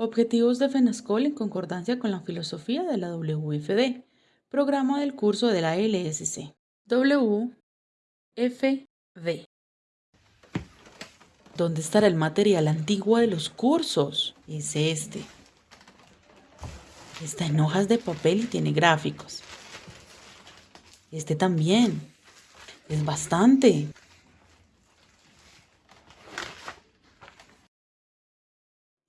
Objetivos de FENASCOL en concordancia con la filosofía de la WFD. Programa del curso de la LSC. WFD. ¿Dónde estará el material antiguo de los cursos? Es este. Está en hojas de papel y tiene gráficos. Este también. Es bastante.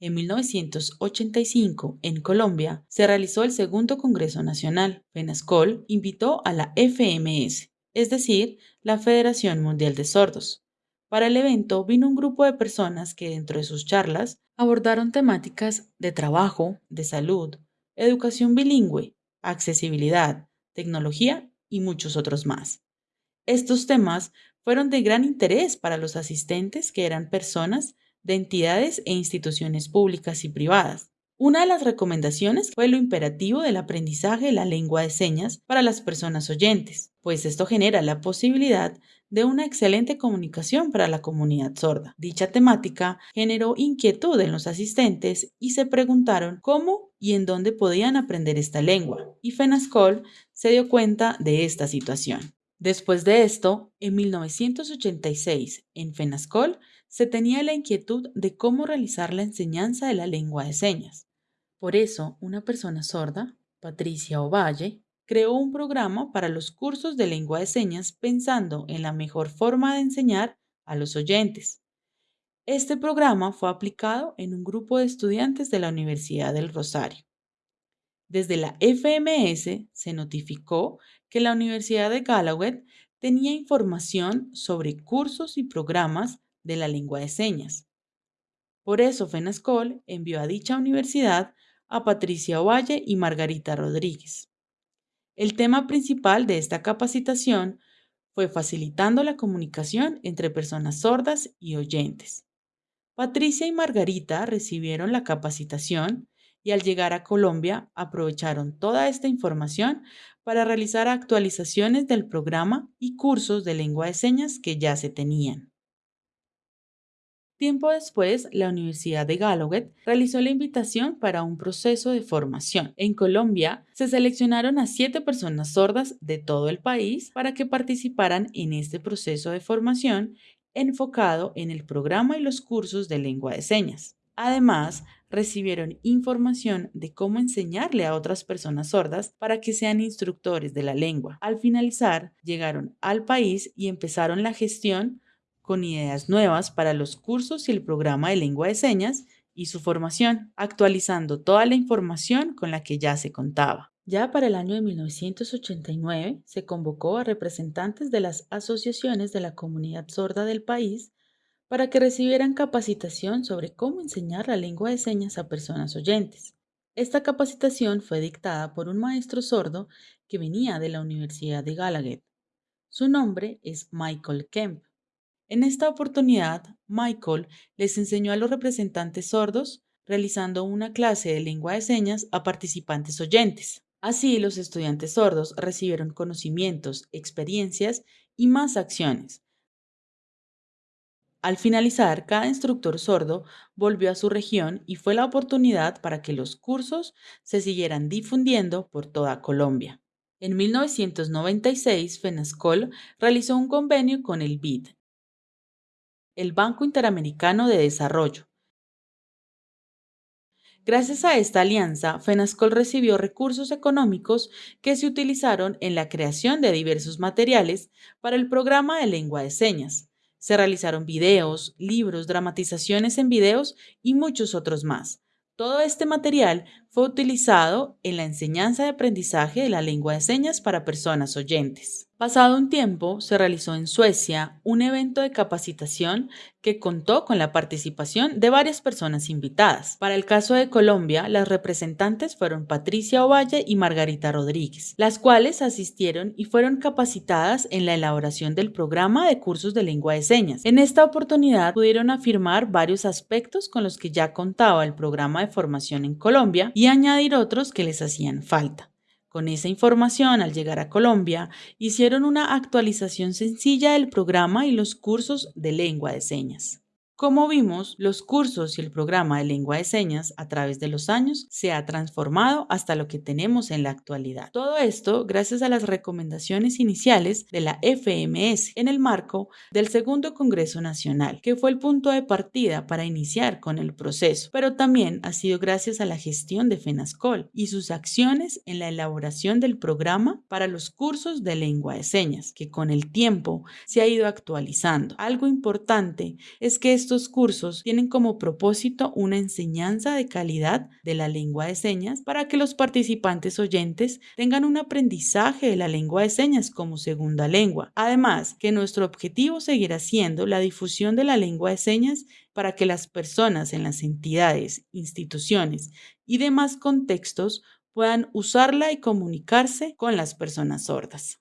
En 1985, en Colombia, se realizó el segundo Congreso Nacional. FENASCOL invitó a la FMS, es decir, la Federación Mundial de Sordos. Para el evento vino un grupo de personas que dentro de sus charlas abordaron temáticas de trabajo, de salud, educación bilingüe, accesibilidad, tecnología y muchos otros más. Estos temas fueron de gran interés para los asistentes que eran personas de entidades e instituciones públicas y privadas. Una de las recomendaciones fue lo imperativo del aprendizaje de la lengua de señas para las personas oyentes, pues esto genera la posibilidad de una excelente comunicación para la comunidad sorda. Dicha temática generó inquietud en los asistentes y se preguntaron cómo y en dónde podían aprender esta lengua, y FENASCOL se dio cuenta de esta situación. Después de esto, en 1986, en FENASCOL se tenía la inquietud de cómo realizar la enseñanza de la lengua de señas. Por eso, una persona sorda, Patricia Ovalle, creó un programa para los cursos de lengua de señas pensando en la mejor forma de enseñar a los oyentes. Este programa fue aplicado en un grupo de estudiantes de la Universidad del Rosario. Desde la FMS se notificó que la Universidad de Gallaudet tenía información sobre cursos y programas de la lengua de señas. Por eso FENASCOL envió a dicha universidad a Patricia Ovalle y Margarita Rodríguez. El tema principal de esta capacitación fue facilitando la comunicación entre personas sordas y oyentes. Patricia y Margarita recibieron la capacitación y al llegar a Colombia aprovecharon toda esta información para realizar actualizaciones del programa y cursos de lengua de señas que ya se tenían. Tiempo después, la Universidad de Gallaudet realizó la invitación para un proceso de formación. En Colombia, se seleccionaron a siete personas sordas de todo el país para que participaran en este proceso de formación enfocado en el programa y los cursos de lengua de señas. Además, recibieron información de cómo enseñarle a otras personas sordas para que sean instructores de la lengua. Al finalizar, llegaron al país y empezaron la gestión con ideas nuevas para los cursos y el programa de lengua de señas y su formación, actualizando toda la información con la que ya se contaba. Ya para el año de 1989 se convocó a representantes de las asociaciones de la comunidad sorda del país para que recibieran capacitación sobre cómo enseñar la lengua de señas a personas oyentes. Esta capacitación fue dictada por un maestro sordo que venía de la Universidad de Gallaudet. Su nombre es Michael Kemp. En esta oportunidad, Michael les enseñó a los representantes sordos realizando una clase de lengua de señas a participantes oyentes. Así, los estudiantes sordos recibieron conocimientos, experiencias y más acciones. Al finalizar, cada instructor sordo volvió a su región y fue la oportunidad para que los cursos se siguieran difundiendo por toda Colombia. En 1996, FENASCOL realizó un convenio con el BID, el Banco Interamericano de Desarrollo. Gracias a esta alianza, FENASCOL recibió recursos económicos que se utilizaron en la creación de diversos materiales para el programa de lengua de señas. Se realizaron videos, libros, dramatizaciones en videos y muchos otros más. Todo este material fue utilizado en la enseñanza de aprendizaje de la lengua de señas para personas oyentes. Pasado un tiempo, se realizó en Suecia un evento de capacitación que contó con la participación de varias personas invitadas. Para el caso de Colombia, las representantes fueron Patricia Ovalle y Margarita Rodríguez, las cuales asistieron y fueron capacitadas en la elaboración del programa de cursos de lengua de señas. En esta oportunidad pudieron afirmar varios aspectos con los que ya contaba el programa de formación en Colombia y añadir otros que les hacían falta. Con esa información, al llegar a Colombia, hicieron una actualización sencilla del programa y los cursos de lengua de señas. Como vimos, los cursos y el programa de lengua de señas a través de los años se ha transformado hasta lo que tenemos en la actualidad. Todo esto gracias a las recomendaciones iniciales de la FMS en el marco del Segundo Congreso Nacional, que fue el punto de partida para iniciar con el proceso, pero también ha sido gracias a la gestión de FENASCOL y sus acciones en la elaboración del programa para los cursos de lengua de señas, que con el tiempo se ha ido actualizando. Algo importante es que estos cursos tienen como propósito una enseñanza de calidad de la lengua de señas para que los participantes oyentes tengan un aprendizaje de la lengua de señas como segunda lengua. Además, que nuestro objetivo seguirá siendo la difusión de la lengua de señas para que las personas en las entidades, instituciones y demás contextos puedan usarla y comunicarse con las personas sordas.